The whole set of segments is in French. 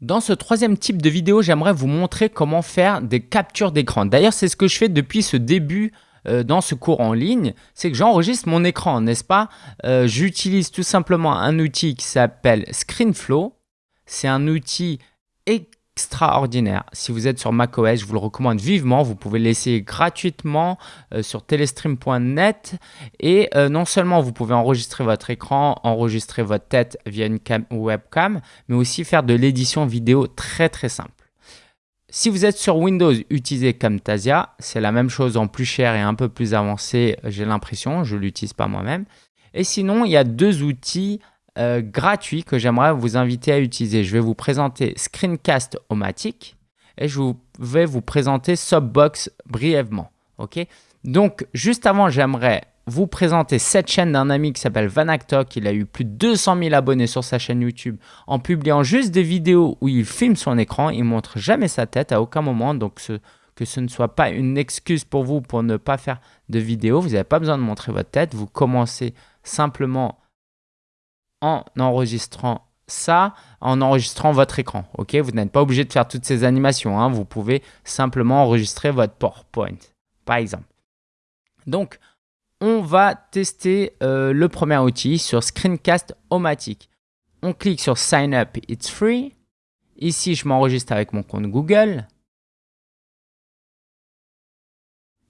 Dans ce troisième type de vidéo, j'aimerais vous montrer comment faire des captures d'écran. D'ailleurs, c'est ce que je fais depuis ce début euh, dans ce cours en ligne, c'est que j'enregistre mon écran, n'est-ce pas? Euh, J'utilise tout simplement un outil qui s'appelle ScreenFlow. C'est un outil extraordinaire. Si vous êtes sur macOS, je vous le recommande vivement. Vous pouvez l'essayer gratuitement euh, sur telestream.net. Et euh, non seulement vous pouvez enregistrer votre écran, enregistrer votre tête via une webcam, mais aussi faire de l'édition vidéo très très simple. Si vous êtes sur Windows, utilisez Camtasia. C'est la même chose en plus cher et un peu plus avancé, j'ai l'impression. Je ne l'utilise pas moi-même. Et sinon, il y a deux outils euh, gratuit que j'aimerais vous inviter à utiliser. Je vais vous présenter Screencast-O-Matic et je vais vous présenter Subbox brièvement. ok? Donc, juste avant, j'aimerais vous présenter cette chaîne d'un ami qui s'appelle Vanactok. Il a eu plus de 200 000 abonnés sur sa chaîne YouTube en publiant juste des vidéos où il filme son écran. Il montre jamais sa tête à aucun moment. Donc, que ce ne soit pas une excuse pour vous pour ne pas faire de vidéo. Vous n'avez pas besoin de montrer votre tête. Vous commencez simplement en enregistrant ça, en enregistrant votre écran. Vous n'êtes pas obligé de faire toutes ces animations. Hein. Vous pouvez simplement enregistrer votre PowerPoint, par exemple. Donc, on va tester euh, le premier outil sur Screencast-O-Matic. On clique sur Sign up, it's free. Ici, je m'enregistre avec mon compte Google.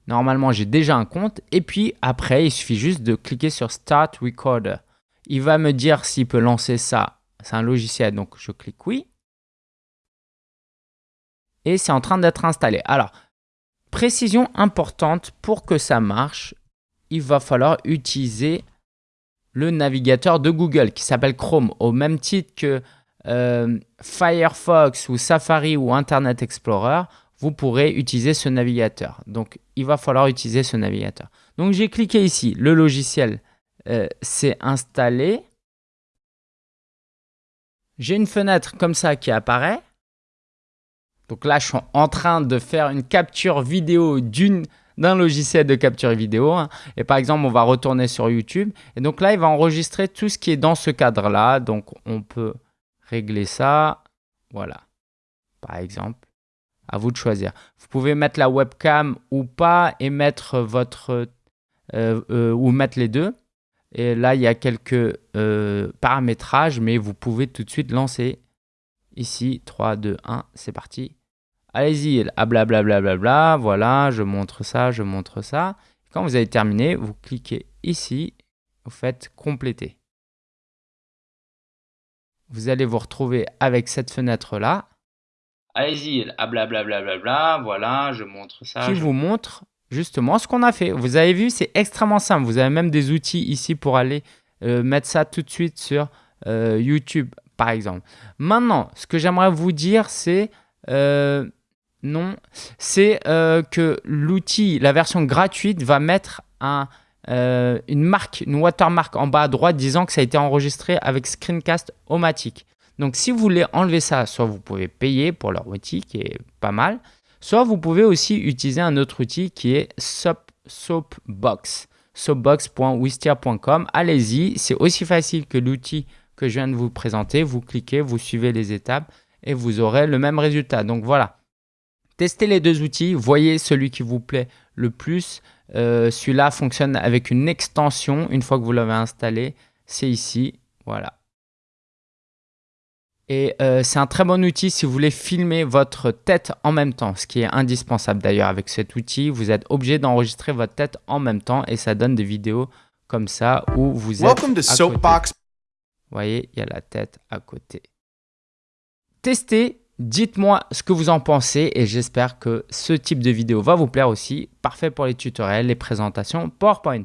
Normalement, j'ai déjà un compte. Et puis après, il suffit juste de cliquer sur Start Recorder. Il va me dire s'il peut lancer ça. C'est un logiciel, donc je clique oui. Et c'est en train d'être installé. Alors, précision importante, pour que ça marche, il va falloir utiliser le navigateur de Google qui s'appelle Chrome, au même titre que euh, Firefox ou Safari ou Internet Explorer, vous pourrez utiliser ce navigateur. Donc, il va falloir utiliser ce navigateur. Donc, j'ai cliqué ici, le logiciel euh, c'est installé. J'ai une fenêtre comme ça qui apparaît. Donc là, je suis en train de faire une capture vidéo d'un logiciel de capture vidéo. Hein. Et par exemple, on va retourner sur YouTube. Et donc là, il va enregistrer tout ce qui est dans ce cadre-là. Donc on peut régler ça. Voilà. Par exemple, à vous de choisir. Vous pouvez mettre la webcam ou pas et mettre votre... Euh, euh, ou mettre les deux. Et là, il y a quelques euh, paramétrages, mais vous pouvez tout de suite lancer. Ici, 3, 2, 1, c'est parti. Allez-y, blablabla, bla, bla, voilà, je montre ça, je montre ça. Quand vous avez terminé, vous cliquez ici, vous faites compléter. Vous allez vous retrouver avec cette fenêtre-là. Allez-y, blablabla, bla, bla, voilà, je montre ça. Qui vous montre justement ce qu'on a fait. Vous avez vu, c'est extrêmement simple. Vous avez même des outils ici pour aller euh, mettre ça tout de suite sur euh, YouTube, par exemple. Maintenant, ce que j'aimerais vous dire, c'est euh, non, c'est que l'outil, la version gratuite, va mettre un, une marque, une watermark en bas à droite disant que ça a été enregistré avec Screencast Omatic. Donc, si vous voulez enlever ça, soit vous pouvez payer pour leur outil qui est pas mal, Soit vous pouvez aussi utiliser un autre outil qui est Soapbox, soapbox.wistia.com. Allez-y, c'est aussi facile que l'outil que je viens de vous présenter. Vous cliquez, vous suivez les étapes et vous aurez le même résultat. Donc voilà, testez les deux outils, voyez celui qui vous plaît le plus. Euh, celui-là fonctionne avec une extension une fois que vous l'avez installé. C'est ici, voilà. Et euh, c'est un très bon outil si vous voulez filmer votre tête en même temps, ce qui est indispensable d'ailleurs avec cet outil. Vous êtes obligé d'enregistrer votre tête en même temps et ça donne des vidéos comme ça où vous êtes Welcome to Soapbox. Vous voyez, il y a la tête à côté. Testez, dites-moi ce que vous en pensez et j'espère que ce type de vidéo va vous plaire aussi. Parfait pour les tutoriels, les présentations PowerPoint.